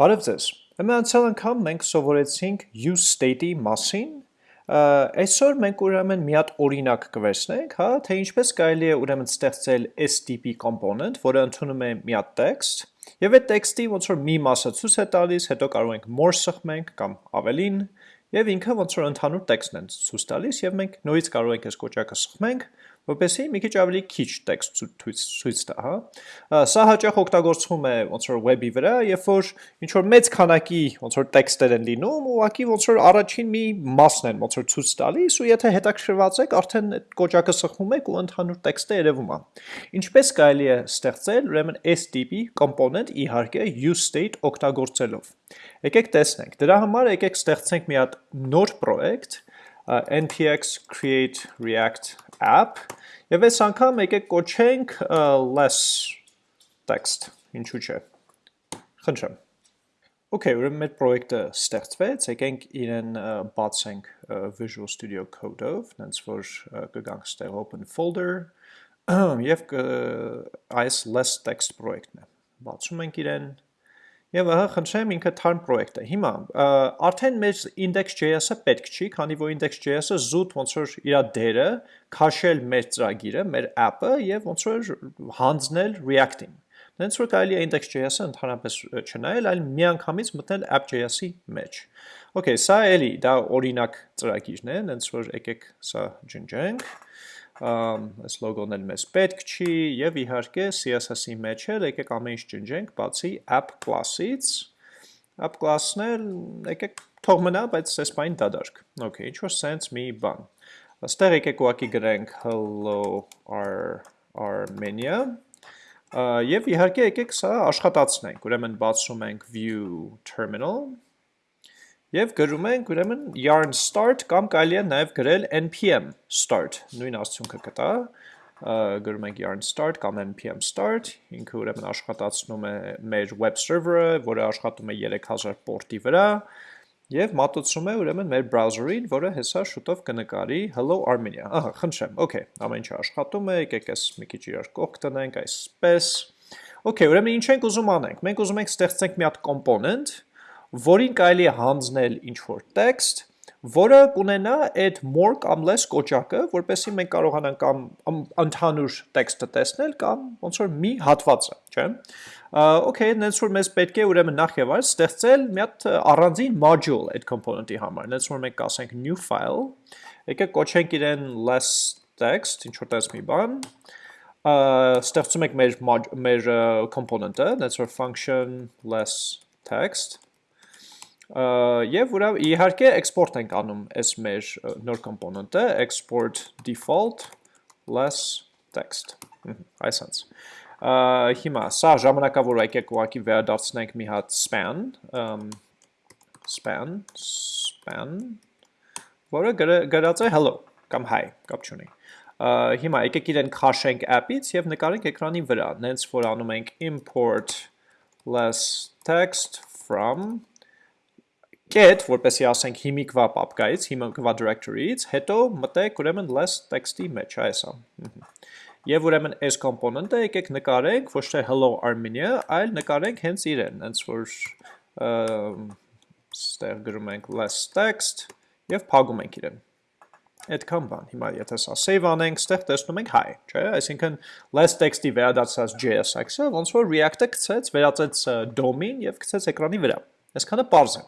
Բարև ձեզ։ Ուրեմն անցյալ անգամ մենք սովորեցինք use state-ի մասին։ Այսօր մենք ուրեմն մի հատ օրինակ կվերցնենք, հա, թե ինչպես կարելի է ուրեմն ստեղծել s տիպի component, որը ընդունում է մի հատ text, եւ այդ text-ի ոնց որ մի մասը ցույց է տալիս, հետո կարող ենք more սխմենք կամ ավելին, եւ ինքը ոնց որ ընդհանուր text-ն է ցույց տալիս եւ մենք նորից կարող ենք այս կոճակը սխմենք որպեսզի մի քիչ ավելի քիչ տեքստ ցույց տա, հա։ Սա հաճախ օգտագործվում է ոնց որ web-ի վրա, երբ որ ինչ որ մեծ քանակի ոնց որ տեքստեր են լինում, ուղղակի ոնց որ առաջին մի մասն են ոնց որ ցույց տալիս, ու եթե հետաքրքրված եք, արդեն այդ կոճակը սխմում եք ու ընդհանուր տեքստը երևում է։ Ինչպես կարելի է ստեղծել ուրեմն s տիպի component իհարկե use state օգտագործելով։ Եկեք տեսնենք։ Դրա համար եկեք ստեղծենք մի հատ նոր պրոյեկտ, npx create react app Եվ այս անգամ եկեք կոչենք less text, ինչու չէ, խնդրեմ։ Okay, ուրեմն մեր պրոյեկտը ստեղծվեց, եկենք իրեն բացենք Visual Studio Code-ով, նենց որ կգանք ստեղ open folder, և այս less text պրոյեկտն է։ Բացում ենք իրեն, Եվ ահա խնդրեմ ինքը թարմ պրոյեկտ է։ Հիմա արդեն մեր index.js-ը պետք չի, քանի որ index.js-ը զուտ ոնց որ իր դերը քաշել մեր ծրագիրը, մեր app-ը եւ ոնց որ հանձնել React-ին։ Դենց որ կարելի է index.js-ը ընդհանրապես չնայել, այլ միանգամից մտնել app.js-ի մեջ։ Okay, սա էլի դա օրինակ ծրագիրն է, դենց որ եկեք սա ջնջենք այս լոգոն էլ մեզ պետք չի եւ իհարկե CSS-ի մեջ էլ եկեք ամեն ինչ ջնջենք բացի app class-ից app class-ն էլ եկեք թող մնա, բայց այս բան դադարք։ Okay, ինչ որ sense մի բան։ Աստեղ եկեք ուղակի գրենք hello Armenia եւ իհարկե եկեք սա աշխատացնենք։ Ուրեմն բացում ենք view terminal Եվ գրում ենք ուրեմն yarn start կամ կարելի է նաև գրել npm start, նույն արդյունքը կտա, գրում ենք yarn start կամ npm start, ինքը ուրեմն աշխատացնում է մեր web server-ը, որը աշխատում է 3000 պորտի վրա, եւ մատուցում է ուրեմն մեր browser-ին, որը հեսա շուտով կնկարի hello Armenia։ Ահա, խնդրեմ, okay, ամեն ինչ աշխատում է, եկեք այս մի քիչ իրար կողք տնենք այսպես։ Okay, ուրեմն ինչ ենք ուզում անենք։ Մենք ուզում ենք ստեղծենք մի հատ component, որին կարելի է հանձնել ինչ-որ տեքստ, որը կունենա այդ more կամ less կոճակը, որպեսզի մենք կարողանանք կամ ընդհանուր տեքստը տեսնել կամ ոնց որ մի հատվածը, չէ՞։ Okay, նենց որ մեզ պետք է ուրեմն նախ եւ այլ ստեղծել մի հատ առանձին module այդ component-ի համար։ Նենց որ մենք կասենք new file, եկեք կոչենք իրեն less text, ինչ որ տես մի բան, ստեղծում ենք մեր մեր component-ը, նենց որ function less text Եվ ուրա իհարկե export ենք անում այս մեր նոր component-ը, export default less text։ Այսպես։ Հիմա սա ժամանակավոր եկեք ուղակի վերադարձնենք մի հատ span, span, span, որը գրած է hello կամ hi, կապ չունի։ Հիմա եկեք իրեն քաշենք app-ից եւ նկարենք էկրանի վրա, նենց որ անում ենք import less text from get, որպեսի ասենք հիմիկվա պապկայից, հիմիկվա directory-ից, հետո մտեք ուրեմն less text-ի մեջ, այս է։ Եվ ուրեմն այս component-ը եկեք նկարենք ոչ թե hello Armenia, այլ նկարենք հենց իրեն, հենց որ ստեղ գրում ենք less text եւ փակում ենք իրեն։ Այդքան բան։ Հիմա եթե սա save անենք, ստեղ տեսնում ենք hi, չէ՞, այսինքն less text-ի վերադարձած JSX-ը ոնց որ React-ը գցեց, վերածեց DOM-ին եւ գցեց էկրանի վրա։ Այսքանը པարզ է։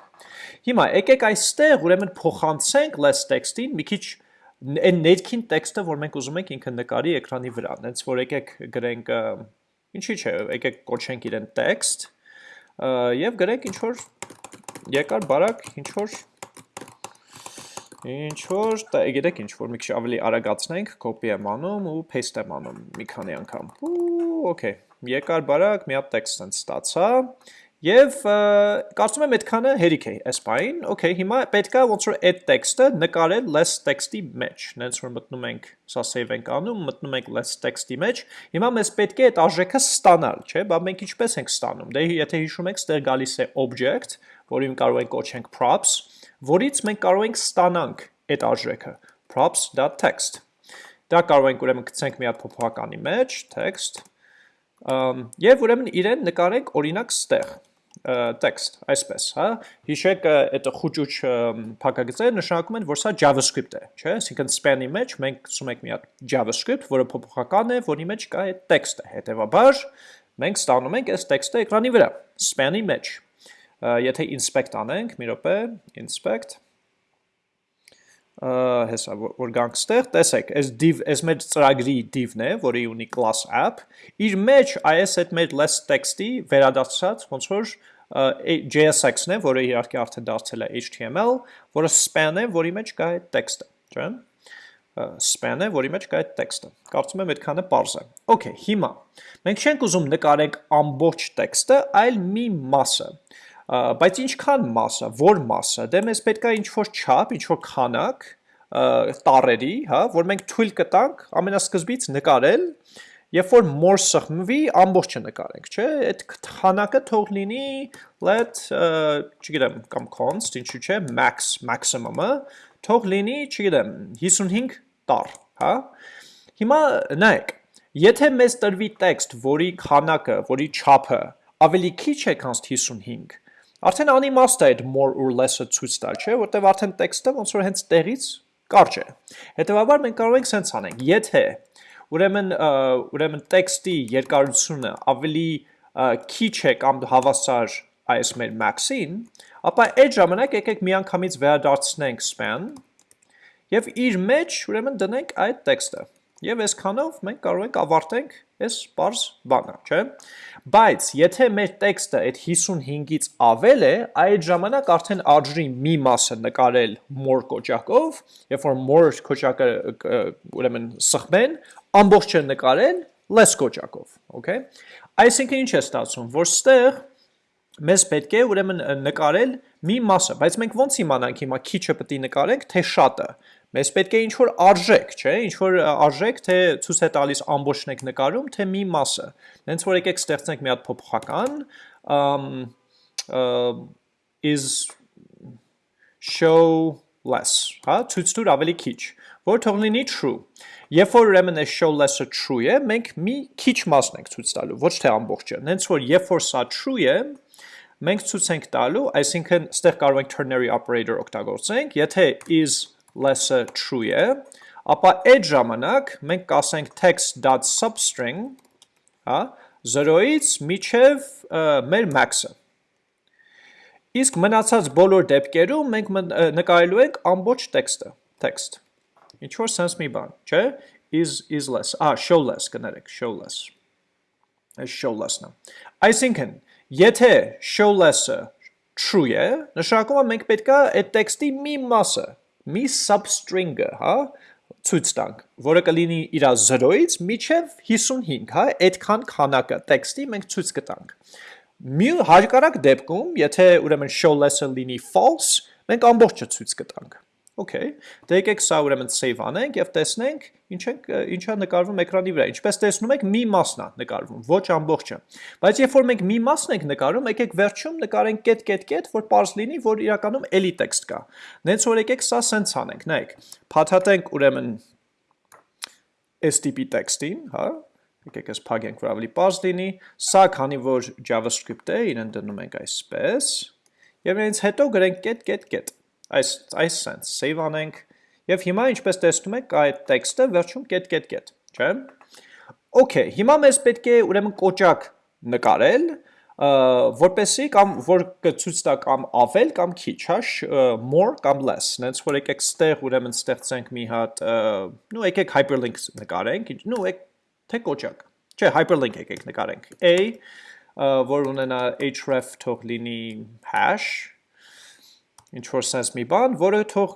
Հիմա եկեք այստեղ ուրեմն փոխանցենք less text-ին մի քիչ այն ներքին տեքստը, որ մենք ուզում ենք ինքը նկարի էկրանի վրա, հենց որ եկեք գրենք ինչի՞ չէ, եկեք կոչենք իրեն text եւ գրենք ինչ որ երկար բարակ ինչ որ ինչ որ, գիտեք ինչ որ մի քիչ ավելի արագացնենք, copy եմ անում ու paste եմ անում մի քանի անգամ։ Ու okay, երկար բարակ մի հատ տեքստ ստացա Եվ կարծում եմ այդքանը հերիք է այս բային, okay, հիմա պետքա ոնց որ այդ տեքստը նկարել less text-ի մեջ, նենց որ մտնում ենք, սա save ենք անում, մտնում ենք less text-ի մեջ, հիմա մեզ պետք է այդ արժեքը ստանալ, չէ, բա մենք ինչպես ենք ստանում, դե եթե հիշում եք, ստեղ գալիս է object, որին կարող ենք կոչենք props, որից մենք կարող ենք ստանանք այդ արժեքը, props.text, դա կարող ենք ուրեմն գցենք մի հատ փոփոխականի մեջ, text, և ուրեմն իրեն նկարենք օրինակ ստեղ, text, այսպես, հա։ Հիշեք, այդ խուճուճ փակագծերը նշանակում են, որ սա JavaScript է, չէ՞։ Այսինքն span-ի մեջ մենք ցում ենք մի հատ JavaScript, որը փոփոխական է, որի մեջ կա այդ տեքստը։ Հետևաբար մենք ստանում ենք այս տեքստը էկրանի վրա, span-ի մեջ։ Եթե inspect անենք, մի րոպե, inspect հեսա որ գանք ստեղ, տեսեք, այս div, այս մեր ծրագրի div-ն է, որի ունի class app, իր մեջ այս այդ մեր less text-ի վերադարձած ոնց որ JSX-ն է, որը իհարկե արդեն դարձել է HTML, որը span է, որի մեջ կա այդ տեքստը, չէ՞։ Span է, որի մեջ կա այդ տեքստը։ Կարծում եմ այդքանը པարզ է։ Okay, հիմա մենք չենք ուզում նկարենք ամբողջ տեքստը, այլ մի մասը բայց ինչքան մասը, որ մասը, դե մեզ պետք է ինչ-որ չափ, ինչ-որ քանակ տարերի, հա, որ մենք թույլ կտանք ամենասկզբից նկարել, երբ որ more սխմվի, ամբողջը նկարենք, չէ, այդ քանակը թող լինի let, չգիտեմ, կամ const, ինչու՞ չէ, max, maximum-ը, թող լինի, չգիտեմ, 55 տար, հա։ Հիմա նայեք, եթե մեզ տրվի տեքստ, որի քանակը, որի չափը ավելի քիչ է, քան 55, Արդեն անիմաստ է այդ more or less-ը ցույց տալ, չէ, որտեվ արդեն տեքստը ոնց որ հենց տեղից կարճ է։ Հետևաբար մենք կարող ենք սենց անենք, եթե ուրեմն ուրեմն տեքստի երկարությունը ավելի քիչ է կամ հավասար այս մեր max-ին, ապա այդ ժամանակ եկեք միանգամից վերադարձնենք span եւ իր մեջ ուրեմն դնենք այդ տեքստը։ Եվ այսքանով մենք կարող ենք ավարտենք այս པարզ բանը, չէ՞։ Բայց եթե մեր տեքստը այդ 55-ից ավել է, այդ ժամանակ արդեն արժի մի մասը նկարել more կոճակով, երբ որ more կոճակը ուրեմն սխմեն, ամբողջը նկարել less կոճակով, okay։ Այսինքն ինչ է ստացվում, որ ստեղ մեզ պետք է ուրեմն նկարել մի մասը, բայց մենք ոնց իմանանք հիմա քիչը պետք է նկարենք, թե շատը։ Մեզ պետք է ինչ-որ արժեք, չէ, ինչ-որ արժեք, թե ցույց է տալիս ամբողջն եք նկարում, թե մի մասը։ Հենց որ եկեք ստեղծենք մի հատ փոփոխական, is show less, հա, ցույց տուր ավելի քիչ, որ թող լինի true։ Երբ որ ուրեմն է show less-ը true է, մենք մի քիչ մասն ենք ցույց տալու, ոչ թե ամբողջը։ Հենց որ երբ որ սա true է, մենք ցույց ենք տալու, այսինքն ստեղ կարող ենք ternary operator օգտագործենք, եթե is less-ը true է, ապա այդ ժամանակ մենք կասենք text.substring, հա, 0-ից միջև մեր max-ը։ Իսկ մնացած բոլոր դեպքերում մենք նկարելու ենք ամբողջ տեքստը, text։ Ինչ որ sense մի բան, չէ՞, is is less, ah, show less կներեք, show less։ Այս show less-ն է։ Այսինքն, եթե show less-ը true է, նշանակում է մենք պետքա այդ տեքստի մի մասը մի substring-ը, հա, ցույց տանք, որը կլինի իր 0-ից միջև 55, հա, այդքան քանակը տեքստի մենք ցույց կտանք։ Մի հարկարակ դեպքում, եթե ուրեմն show less-ը լինի false, մենք ամբողջը ցույց կտանք։ Okay, դե եկեք սա ուրեմն save անենք եւ տեսնենք ինչ ենք ինչա նկարվում էկրանի վրա։ Ինչպես տեսնում եք, մի մասն է նկարվում, ոչ ամբողջը։ Բայց երբ որ մենք մի մասն ենք նկարում, եկեք վերջում նկարենք կետ կետ կետ, որ པարզ լինի, որ իրականում էլի տեքստ կա։ Նենց որ եկեք սա սենց անենք, նայեք։ Փաթաթենք ուրեմն STP տեքստին, հա, եկեք այս փագենք, որ ավելի པարզ լինի։ Սա քանի որ JavaScript է, իրեն դնում ենք այսպես։ Եվ այնց հետո գրենք կետ կետ կետ այս այս sense save անենք եւ հիմա ինչպես տեսնում եք այդ տեքստը վերջում կետ կետ կետ, չէ՞։ Okay, հիմա մեզ պետք է ուրեմն կոճակ նկարել, որպեսի կամ որ կցույց տա կամ ավել կամ քիչ, հա, more կամ less։ Նենց որ եկեք ստեղ ուրեմն ստեղծենք մի հատ, նու եկեք hyperlink նկարենք, նու եկ թե կոճակ։ Չէ, hyperlink եկեք նկարենք։ A որ ունենա href թող լինի hash ինչ որ sense մի բան, որը թող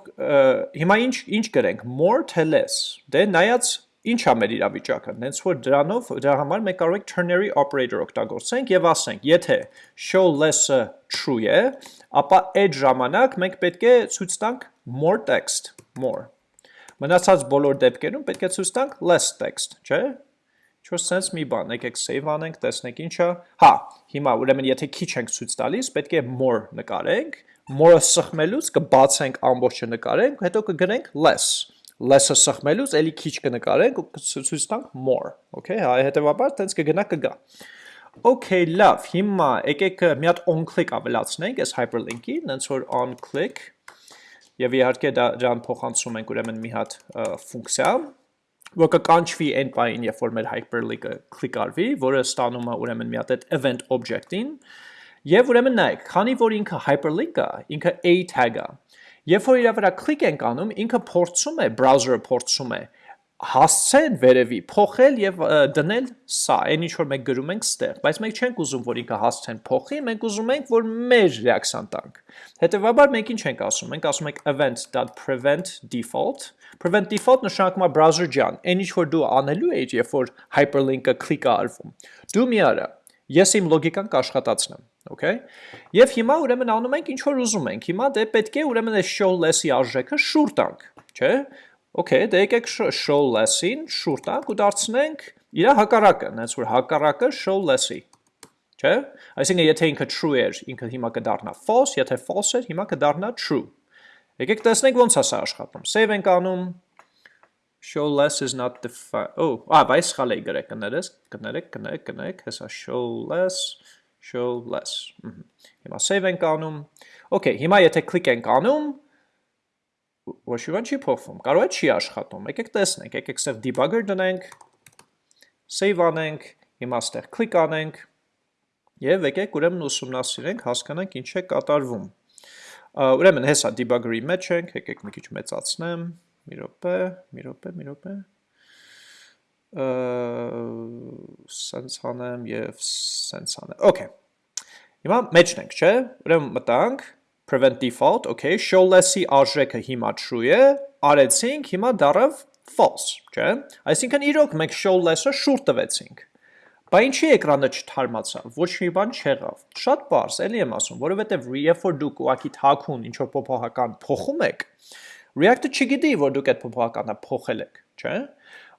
հիմա ինչ ինչ գրենք, more թե less։ Դե նայած ինչ է մեր իրավիճակը։ Հենց որ դրանով դրա համար մենք կարող ենք ternary operator օգտագործենք եւ ասենք, եթե show less-ը true է, ապա այդ ժամանակ մենք պետք է ցույց տանք more text, more։ Մնացած բոլոր դեպքերում պետք է ցույց տանք less text, չէ՞։ Ինչ-որ sense մի բան, եկեք save անենք, տեսնենք ինչա։ Հա, հիմա ուրեմն եթե քիչ ենք ցույց տալիս, պետք է more նկարենք, more-ը սխմելուց կբացենք ամբողջը նկարենք, հետո կգրենք less. Less-ը սխմելուց էլի քիչ կնկարենք ու ցույց տանք more, okay, հա հետեւաբար տենց կգնա կգա։ Okay, լավ, հիմա եկեք մի հատ on click ավելացնենք այս hyperlink-ի, նենց որ on click եւ իհարկե դա դրան փոխանցում ենք ուրեմն մի հատ ֆունկցիա, որ կկանչվի այն բային, երբ որ մեր hyperlink-ը click արվի, որը ստանում է ուրեմն մի հատ այդ event object-ին, եւ ուրեմն նայեք, քանի որ ինքը hyperlink-ը, ինքը a tag-ը, երբ որ իր վրա click ենք անում, ինքը փորձում է, browser-ը փորձում է հասցեն վերևի, փոխել եւ դնել սա, այն ինչ որ մենք գրում ենք ստեղ, բայց մենք չենք ուզում, որ ինքը հասցեն փոխի, մենք ուզում ենք, որ մեր ռեակցիան տանք։ Հետևաբար մենք ինչ ենք ասում, մենք ասում ենք event.prevent default, prevent default նշանակում է browser ջան, այն ինչ որ դու անելու ես, երբ որ hyperlink-ը click-ը արվում։ Դու մի արա, ես իմ լոգիկան կաշխատացնեմ, okay։ Եվ հիմա ուրեմն անում ենք ինչ որ ուզում ենք։ Հիմա դե պետք է ուրեմն այս show less-ի արժեքը շուր տանք, չէ՞։ Okay, դե եկեք show less-ին շուր տանք ու դարձնենք իր հակառակը, նենց որ հակառակը show less-ի։ Չէ՞։ Այսինքն եթե ինքը true էր, ինքը հիմա կդառնա false, եթե false էր, հիմա կդառնա true։ Եկեք տեսնենք ոնց է սա աշխատում։ Save ենք անում. Show less is not defined։ Oh, ա, բայց սխալ էի գրել, կներես, կներեք, կներեք, կներեք, հեսա show less, show less։ Հիմա save ենք անում։ Okay, հիմա եթե click ենք անում, ոչ մի բան չի փոխվում։ Կարող է չի աշխատում։ Եկեք տեսնենք, եկեք սև debugger դնենք, save անենք, հիմա ստեղ click անենք եւ եկեք ուրեմն ուսումնասիրենք, հասկանանք ինչ է կատարվում։ Ուրեմն հեսա debugger-ի մեջ ենք, եկեք մի քիչ մեծացնեմ, մի րոպե, մի րոպե, մի րոպե սենց անեմ և սենց անեմ, okay, հիմա մեջն ենք, չէ, ուրեմն մտանք, prevent default, okay, show less-ի արժեքը հիմա true է, արեցինք, հիմա դարավ false, չէ։ Այսինքն իրոք մենք show less-ը շուտ տվեցինք։ Բա ինչի էկրանը չթարմացավ, ոչ մի բան չեղավ։ Շատ բարձ, էլի եմ ասում, որովհետև երբ որ դուք ուղակի թաքուն ինչ որ փոփոխական փոխում եք, React-ը չգիտի, որ դուք այդ փոփոխականը փոխել եք, չէ։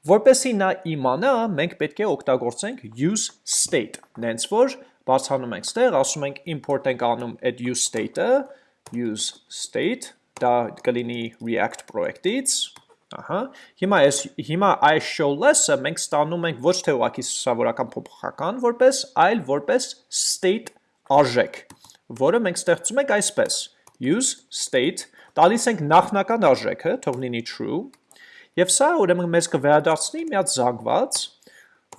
Որպեսի նա իմանա, մենք պետք է օգտագործենք use state, նենց որ բացանում ենք ստեղ, ասում ենք import ենք անում այդ use state-ը, use state, դա կլինի React project-ից, ահա, հիմա այս հիմա այս show less-ը մենք ստանում ենք ոչ թե ուղղակի սովորական փոփոխական որպես, այլ որպես state արժեք, որը մենք ստեղծում ենք այսպես. use state, տալիս ենք նախնական արժեքը, թող լինի true, եւ սա ուրեմն մեզ կվերադարձնի մի հատ զանգված,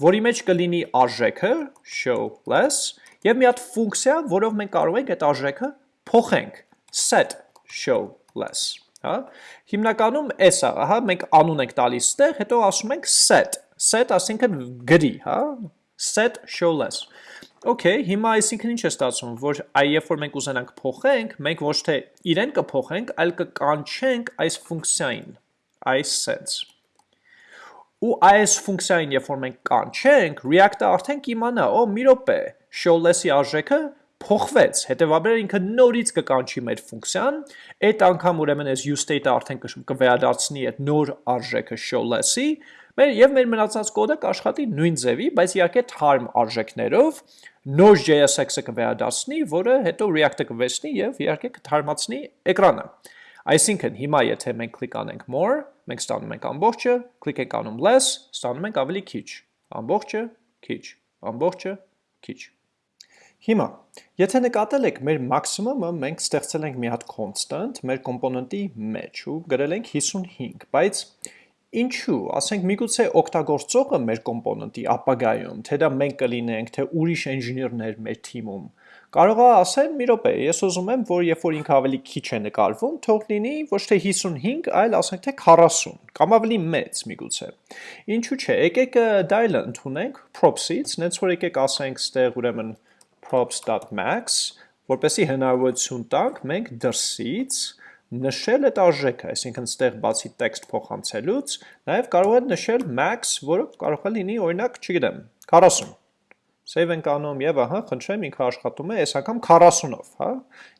որի մեջ կլինի արժեքը show less եւ մի հատ ֆունկցիա, որով մենք կարող ենք այդ արժեքը փոխենք. Set show less, հա։ Հիմնականում էս է, հա, մենք անուն ենք տալիս ստեղ, հետո ասում ենք set, set ասինքն գրի, հա, set show less։ Okay, հիմա այսինքն ինչ է ստացվում, որ երբ որ մենք ուզենանք փոխենք, մենք ոչ թե իրեն կփոխենք, այլ կկանչենք այս ֆունկցիային, այս sense։ Ու այս ֆունկցիային երբ որ մենք կանչենք, React-ը արդեն կիմանա, օ, մի րոպե, show less-ի արժեքը փոխվեց, հետևաբար ինքը նորից կկանչի մեր ֆունկցիան, այդ անգամ ուրեմն այս useState-ը արդեն կվերադարձնի այդ նոր արժեքը show-less-ի, մեր եւ մեր մնացած կոդը կաշխատի նույն ձևի, բայց իհարկե թարմ արժեքներով նոր JSX-ը կվերադարձնի, որը հետո React-ը կվերցնի եւ իհարկե կթարմացնի էկրանը։ Այսինքն հիմա եթե մենք կլիկ անենք more, մենք ստանում ենք ամբողջը, կլիկ ենք անում less, ստանում ենք ավելի քիչ, ամբողջը քիչ, ամբողջը քիչ։ Հիմա, եթե նկատել եք մեր մաքսիմումը, մենք ստեղծել ենք մի հատ constant մեր կոմպոնենտի մեջ ու գրել ենք 55, բայց ինչու, ասենք միգուցե օգտագործողը մեր կոմպոնենտի ապագայում, թե դա մենք կլինենք, թե ուրիշ engineer-ներ մեր թիմում, կարող է ասել մի րոպե, ես ուզում եմ, որ երբ որ ինքը ավելի քիչ է նկարվում, թող լինի ոչ թե 55, այլ ասենք թե 40, կամ ավելի մեծ միգուցե։ Ինչու՞ չէ, եկեք դա էլ ընդունենք props-ից, նենց որ եկեք ասենք ստեղ ուրեմն props.max, որպեսի հնարավորություն տանք մենք դրսից նշել այդ արժեքը, այսինքն ստեղ բացի տեքստ փոխանցելուց, նաև կարող է նշել max, որը կարող է լինի օրինակ, չգիտեմ, 40։ Save ենք անում եւ ահա, խնդրեմ, ինքը աշխատում է այս անգամ 40-ով, հա։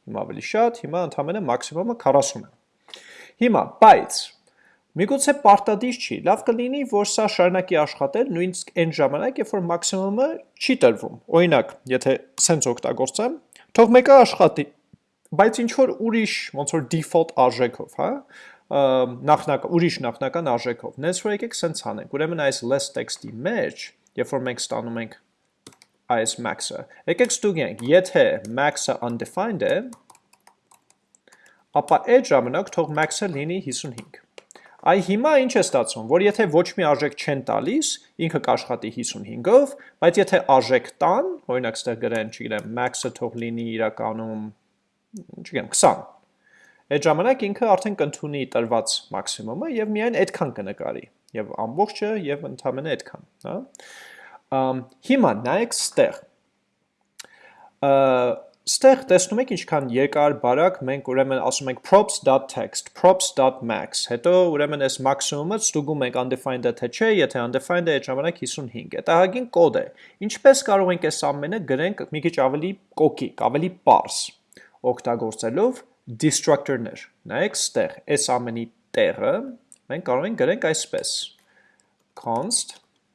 Հիմա ավելի շատ, հիմա ընդհանրապես մաքսիմումը 40 է։ Հիմա, բայց Միգուցե պարտադիր չի, լավ կլինի, որ սա շարունակի աշխատել նույնիսկ այն ժամանակ, երբ որ մաքսիմումը չի տրվում։ Օրինակ, եթե սենց օգտագործեմ, թող մեկը աշխատի, բայց ինչ որ ուրիշ, ոնց որ default արժեքով, հա, նախնական ուրիշ նախնական արժեքով։ Նենց որ եկեք սենց անենք։ Ուրեմն այս less text-ի մեջ, երբ որ մենք ստանում ենք այս max-ը։ Եկեք ստուգենք, եթե max-ը undefined է, ապա այդ ժամանակ թող max-ը լինի 55։ Այ հիմա ինչ է ստացվում, որ եթե ոչ մի արժեք չեն տալիս, ինքը կաշխատի 55-ով, բայց եթե արժեք տան, օրինակ ստեղ գրեն, չգիտեմ, max-ը թող լինի իրականում, չգիտեմ, 20, այդ ժամանակ ինքը արդեն կընդունի տրված մաքսիմումը եւ միայն այդքան կնկարի եւ ամբողջը եւ ընդամենը այդքան, հա։ Հիմա նայեք ստեղ։ Ստեղ տեսնում եք ինչքան երկար բարակ մենք ուրեմն ասում ենք props.text, props.max, հետո ուրեմն այս մաքսիմումը ստուգում ենք undefined-ը թե չէ, եթե undefined-ը այդ ժամանակ 55 է։ Դա հագին կոդ է։ Ինչպես կարող ենք այս ամենը գրենք մի քիչ ավելի կոկիկ, ավելի པարս, օգտագործելով destructor-ներ։ Նայեք ստեղ, այս ամենի տեղը մենք կարող ենք գրենք այսպես. const,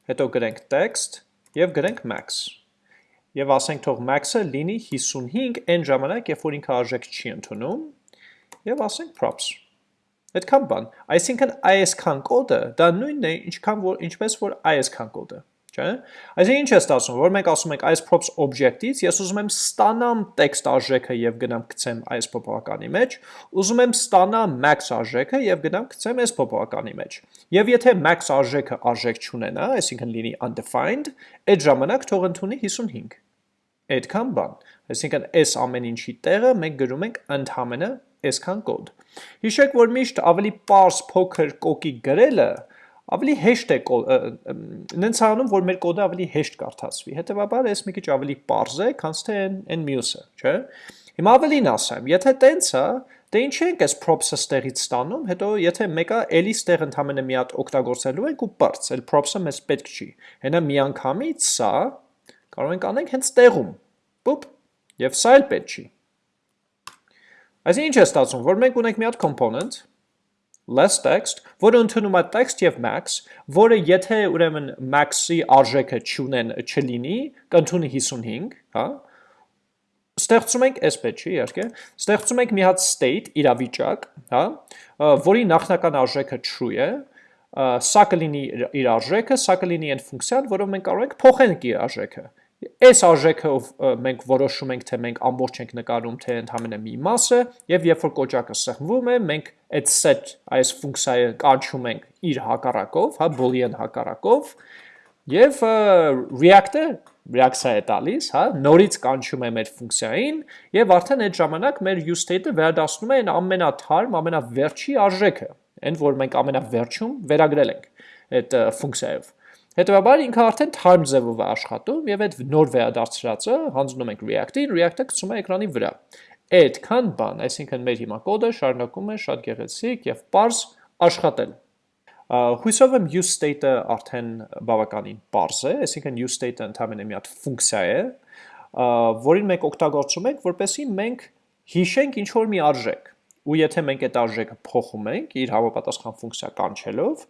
հետո գրենք text եւ գրենք max։ Եվ ասենք թող max-ը լինի 55 այն ժամանակ, երբ որ ինքը արժեք չի ընդունում, եւ ասենք props։ Այդքան բան։ Այսինքն այսքան կոդը դա նույնն է, ինչքան որ ինչպես որ այսքան կոդը չէ։ Այսինքն ինչ է ստացվում, որ մենք ասում ենք այս props object-ից ես ուզում եմ ստանամ text արժեքը եւ գնամ գցեմ այս փոփոխականի մեջ, ուզում եմ ստանամ max արժեքը եւ գնամ գցեմ այս փոփոխականի մեջ։ Եվ եթե max արժեքը արժեք չունենա, այսինքն լինի undefined, այդ ժամանակ թող ընդունի 55 այդքան բան։ Այսինքն այս ամեն ինչի տեղը մենք գրում ենք ընդհանրը այսքան կոդ։ Հիշեք, որ միշտ ավելի པարս փոքր կոկիկ գրելը ավելի հեշտ է նենց անում, որ մեր կոդը ավելի հեշտ կարդացվի։ Հետևաբար այս մի քիչ ավելի པարզ է, քան թե այն մյուսը, չէ՞։ Հիմա ավելին ասեմ, եթե տենց է, դե ինչ ենք այս props-ը ստեղից ստանում, հետո եթե մեկը էլի ստեղ ընդհանրապես մի հատ օգտագործելու ենք ու բարձ, էլ props-ը մեզ պետք չի։ Հենա միանգամից սա կարող ենք անենք հենց տեղում։ Պուպ, եւ սա էլ պետք չի։ Այսինքն ինչ է ստացվում, որ մենք ունենք մի հատ component, less text, որը ընդունում է text եւ max, որը եթե ուրեմն max-ի արժեքը չունեն չլինի, կընդունի 55, հա? Ստեղծում ենք այսպես չի, իհարկե, ստեղծում ենք մի հատ state իրավիճակ, հա, որի նախնական արժեքը true է, սա կլինի իր արժեքը, սա կլինի այն ֆունկցիան, որով մենք կարող ենք փոխենք իր արժեքը։ Այս արժեքով մենք որոշում ենք, թե մենք ամբողջ ենք նկարում, թե ընդհանրապես մի մասը, եւ երբ որ կոճակը սեղմվում է, մենք այդ set այս ֆունկցիայը կանչում ենք իր հակառակով, հա, boolean հակառակով, եւ React-ը reaction է տալիս, հա, նորից կանչում է մեր ֆունկցիային եւ արդեն այդ ժամանակ մեր use state-ը վերադասնում է այն ամենաթարմ, ամենավերջի արժեքը, այն որ մենք ամենավերջում վերագրել ենք այդ ֆունկցիայով։ Հետևաբար ինքը արդեն թարմ ձևով է աշխատում եւ այդ նոր վերադարձրածը հանձնում ենք React-ին, React-ը գցում է էկրանի վրա։ Այդքան բան, այսինքն մեր հիմա կոդը շարունակում է շատ գեղեցիկ եւ པարզ աշխատել։ Հույսով եմ use state-ը արդեն բավականին པարզ է, այսինքն use state-ը ընդհանրապես մի հատ ֆունկցիա է, որին մենք օգտագործում ենք, որպեսզի մենք հիշենք ինչ որ մի արժեք։ Ու եթե մենք այդ արժեքը փոխում ենք իր համապատասխան ֆունկցիա կանչելով,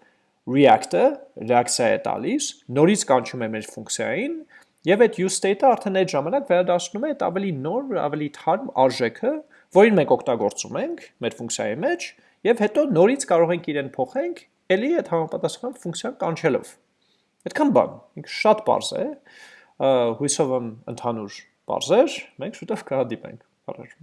React-ը reaction է տալիս, նորից կանչում է մեր ֆունկցիային եւ այդ use state-ը արդեն այդ ժամանակ վերադառնում է այդ ավելի նոր, ավելի թարմ արժեքը, որին մենք օգտագործում ենք մեր ֆունկցիայի մեջ եւ հետո նորից կարող ենք իրեն փոխենք ելի այդ համապատասխան ֆունկցիան կանչելով։ Այդքան բան, ինքը շատ པարզ է, հույսով եմ ընդհանուր པարզ էր, մենք շուտով կհանդիպենք։ Առաջ